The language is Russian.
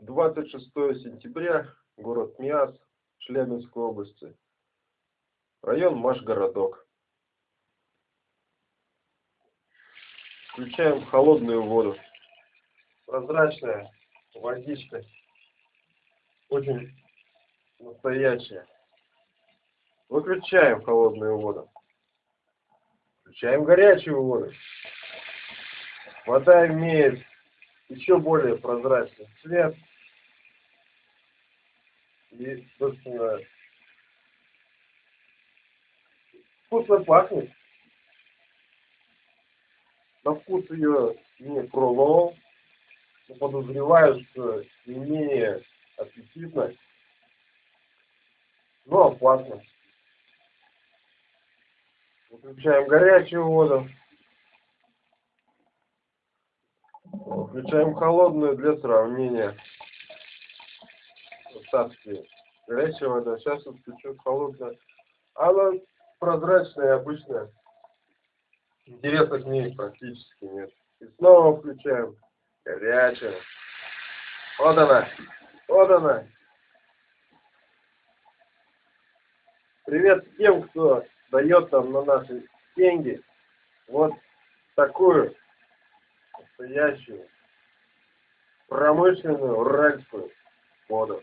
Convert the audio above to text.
26 сентября, город Миас, Челябинской области, район Машгородок. Включаем холодную воду. Прозрачная водичка, очень настоящая. Выключаем холодную воду. Включаем горячую воду. Вода имеет еще более прозрачный цвет. И, собственно, вкусно пахнет. На вкус ее не пробовал, но подозреваю, что не менее аппетитно, но опасно. Выключаем горячую воду. Включаем холодную для сравнения. Остатки горячая вода. Сейчас вот включу холодную. Она прозрачная, обычная. Интереса к ней практически нет. И снова включаем горячую. Вот она. Вот она. Привет тем, кто дает нам на наши деньги вот такую настоящую промышленную уральскую воду.